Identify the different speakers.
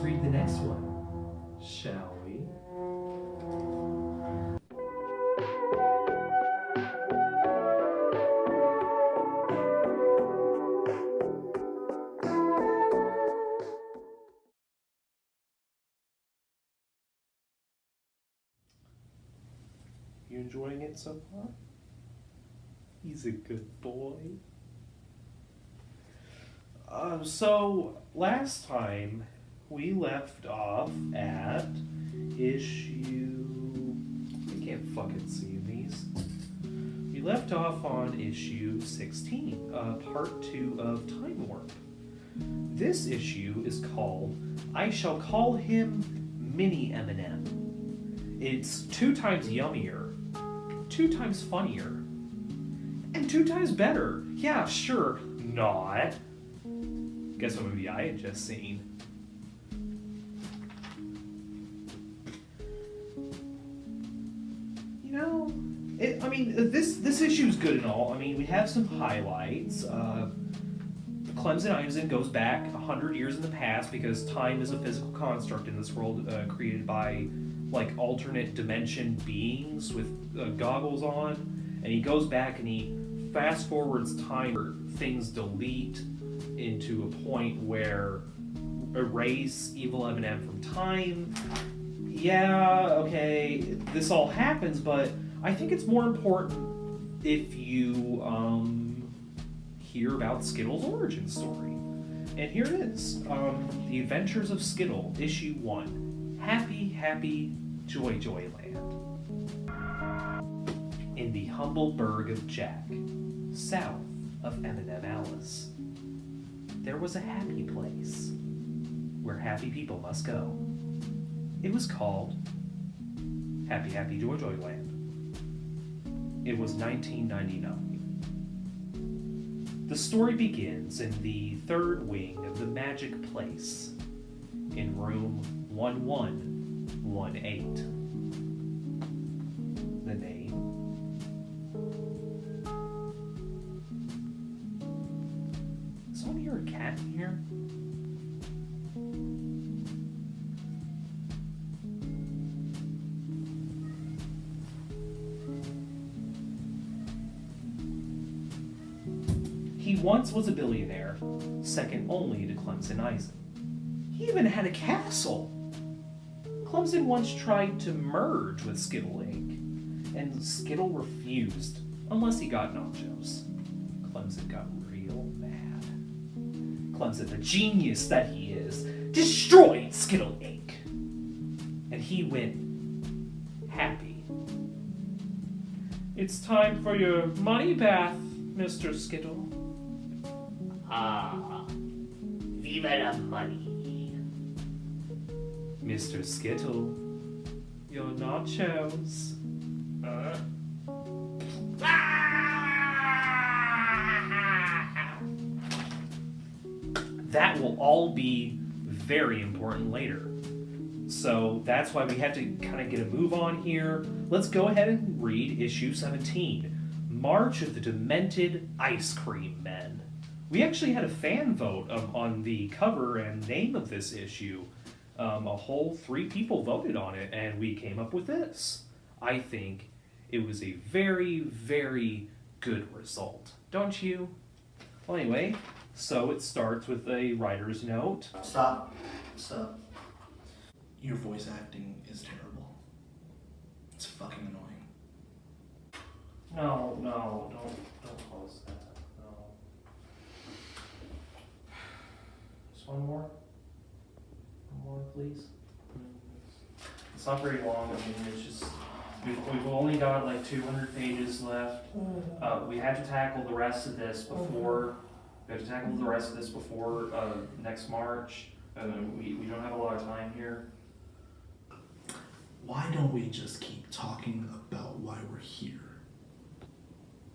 Speaker 1: this one, shall we? You enjoying it so far? He's a good boy. Um, so last time we left off at issue. I can't fucking see these. We left off on issue 16, uh, part 2 of Time Warp. This issue is called I Shall Call Him Mini Eminem. It's two times yummier, two times funnier, and two times better. Yeah, sure, not. Guess what movie I had just seen? Mean, this this issue's good and all. I mean, we have some highlights. Uh, Clemson Eisen goes back 100 years in the past because time is a physical construct in this world uh, created by like alternate dimension beings with uh, goggles on. And he goes back and he fast forwards time where things delete into a point where erase evil Eminem from time. Yeah, okay, this all happens, but I think it's more important if you um, hear about Skittle's origin story. And here it is um, The Adventures of Skittle, Issue 1 Happy, Happy Joy Joy Land. In the humble burg of Jack, south of Eminem Alice, there was a happy place where happy people must go. It was called Happy Happy Joy Joy Land. It was 1999. The story begins in the third wing of the Magic Place, in room 1118. The name? Is someone hear a cat here? He once was a billionaire, second only to Clemson Eisen. He even had a castle. Clemson once tried to merge with Skittle Inc., and Skittle refused, unless he got nachos. Clemson got real mad. Clemson, the genius that he is, destroyed Skittle Inc. And he went happy. It's time for your money bath, Mr. Skittle.
Speaker 2: Ah, viva la money.
Speaker 1: Mr. Skittle, your nachos.
Speaker 2: Uh.
Speaker 1: That will all be very important later. So that's why we have to kind of get a move on here. Let's go ahead and read issue 17 March of the Demented Ice Cream Men. We actually had a fan vote um, on the cover and name of this issue. Um, a whole three people voted on it, and we came up with this. I think it was a very, very good result. Don't you? Well, anyway, so it starts with a writer's note.
Speaker 3: Stop. Stop. Your voice acting is terrible. It's fucking annoying.
Speaker 1: No, no, don't, don't close that. No. Just one more. One more, please. It's not very long. I mean, it's just we've, we've only got like 200 pages left. Uh, we have to tackle the rest of this before. We have to tackle the rest of this before uh, next March. Uh, we, we don't have a lot of time here.
Speaker 3: Why don't we just keep talking about why we're here?